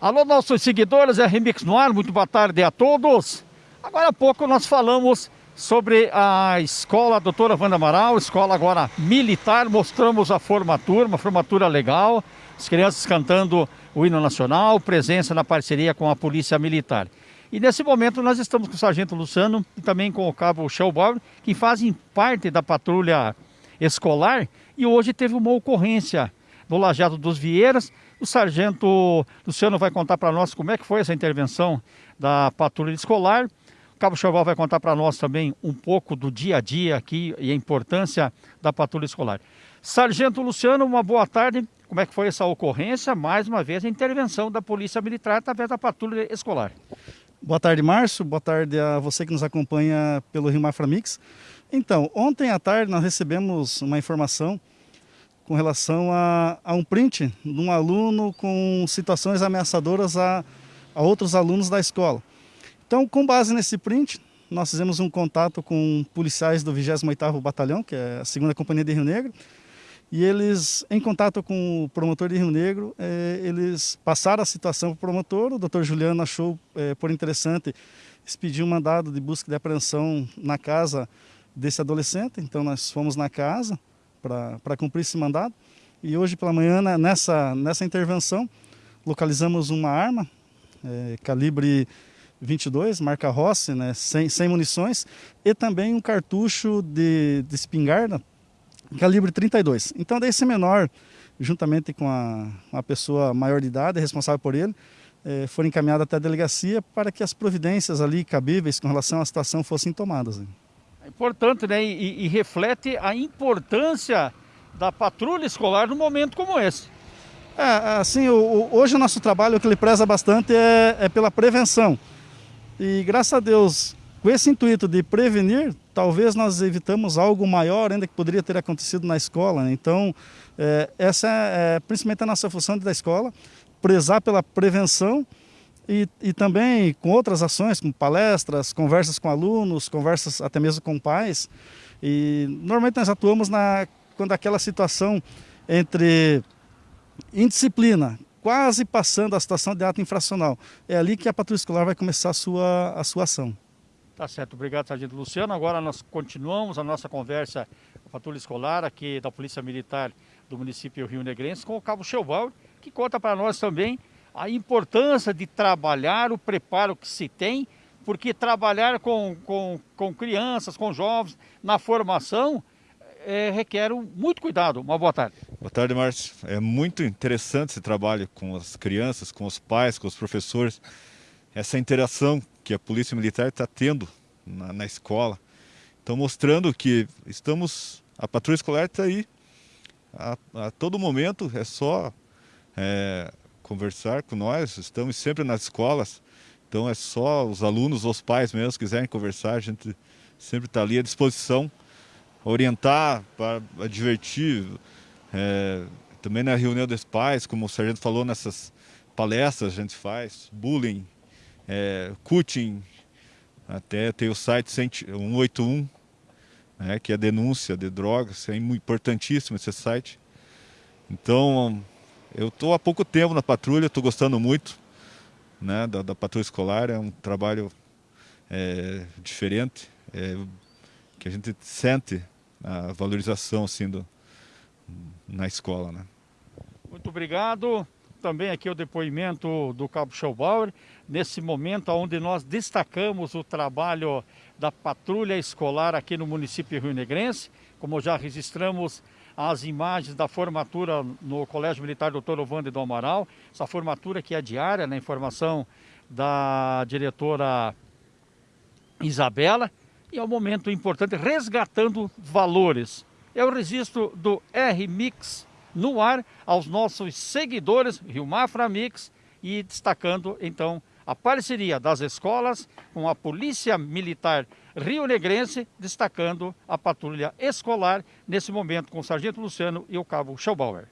Alô, nossos seguidores, é Remix no ar, muito boa tarde a todos. Agora há pouco nós falamos sobre a escola Doutora Wanda Amaral, escola agora militar, mostramos a formatura, uma formatura legal, as crianças cantando o hino nacional, presença na parceria com a Polícia Militar. E nesse momento nós estamos com o Sargento Luciano e também com o Cabo Shellbauer, que fazem parte da patrulha escolar e hoje teve uma ocorrência no Lajado dos Vieiras. O sargento Luciano vai contar para nós como é que foi essa intervenção da patrulha escolar. O Cabo Chaval vai contar para nós também um pouco do dia a dia aqui e a importância da patrulha escolar. Sargento Luciano, uma boa tarde. Como é que foi essa ocorrência? Mais uma vez, a intervenção da Polícia Militar através da patrulha escolar. Boa tarde, Márcio. Boa tarde a você que nos acompanha pelo Rio Mafra Mix. Então, ontem à tarde nós recebemos uma informação com relação a, a um print de um aluno com situações ameaçadoras a, a outros alunos da escola. Então, com base nesse print, nós fizemos um contato com policiais do 28º Batalhão, que é a segunda companhia de Rio Negro, e eles, em contato com o promotor de Rio Negro, eh, eles passaram a situação para o promotor, o doutor Juliano achou eh, por interessante expedir um mandado de busca de apreensão na casa desse adolescente, então nós fomos na casa, para cumprir esse mandado. E hoje pela manhã, né, nessa, nessa intervenção, localizamos uma arma, é, calibre 22, marca Rossi, né, sem, sem munições, e também um cartucho de, de espingarda, calibre 32. Então, desse menor, juntamente com a, uma pessoa maior de idade, responsável por ele, é, foram encaminhados até a delegacia para que as providências ali cabíveis com relação à situação fossem tomadas. Importante, né? E, e, reflete a importância da patrulha escolar num momento como esse. É, assim, o, o, hoje o nosso trabalho, o que ele preza bastante é, é pela prevenção. E graças a Deus, com esse intuito de prevenir, talvez nós evitamos algo maior ainda que poderia ter acontecido na escola. Né? Então, é, essa é, é principalmente a nossa função da escola, prezar pela prevenção e, e também com outras ações, como palestras, conversas com alunos, conversas até mesmo com pais. E normalmente nós atuamos na, quando aquela situação entre indisciplina, quase passando a situação de ato infracional. É ali que a patrulha escolar vai começar a sua, a sua ação. Tá certo, obrigado, Sargento Luciano. Agora nós continuamos a nossa conversa com a patrulha escolar aqui da Polícia Militar do município Rio Negrense com o Cabo Cheval, que conta para nós também a importância de trabalhar o preparo que se tem, porque trabalhar com, com, com crianças, com jovens, na formação, é, requer muito cuidado. Uma boa tarde. Boa tarde, Márcio. É muito interessante esse trabalho com as crianças, com os pais, com os professores. Essa interação que a Polícia Militar está tendo na, na escola. Estão mostrando que estamos, a patrulha escolar está aí a, a, todo momento, é só é, conversar com nós, estamos sempre nas escolas, então é só os alunos, os pais mesmo, quiserem conversar, a gente sempre está ali à disposição, orientar, para divertir, é, também na reunião dos pais, como o sargento falou, nessas palestras a gente faz, bullying, é, cutting, até tem o site 181, né, que é denúncia de drogas, é importantíssimo esse site. Então, eu estou há pouco tempo na patrulha, estou gostando muito né, da, da, patrulha escolar, é um trabalho é, diferente, é, que a gente sente a valorização assim, do, na escola. Né. Muito obrigado. Também aqui o depoimento do Cabo Schaubauer, nesse momento onde nós destacamos o trabalho da patrulha escolar aqui no município Rio Negrense, como já registramos as imagens da formatura no Colégio Militar Dr. Ovande do Amaral, essa formatura que é diária, na informação da diretora Isabela, e é um momento importante, resgatando valores. É o registro do R-Mix no ar aos nossos seguidores, Rio Mafra Mix, e destacando então a parceria das escolas com a Polícia Militar Rio Negrense, destacando a patrulha escolar, nesse momento com o Sargento Luciano e o Cabo Schaubauer.